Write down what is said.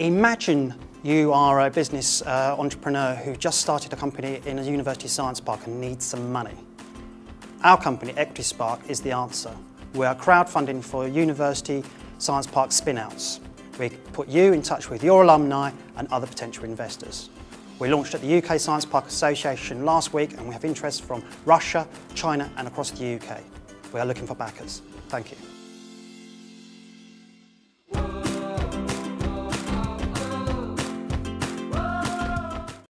Imagine you are a business uh, entrepreneur who just started a company in a university science park and needs some money. Our company, Equity Spark, is the answer. We are crowdfunding for university science park spin-outs. We put you in touch with your alumni and other potential investors. We launched at the UK Science Park Association last week and we have interest from Russia, China and across the UK. We are looking for backers. Thank you.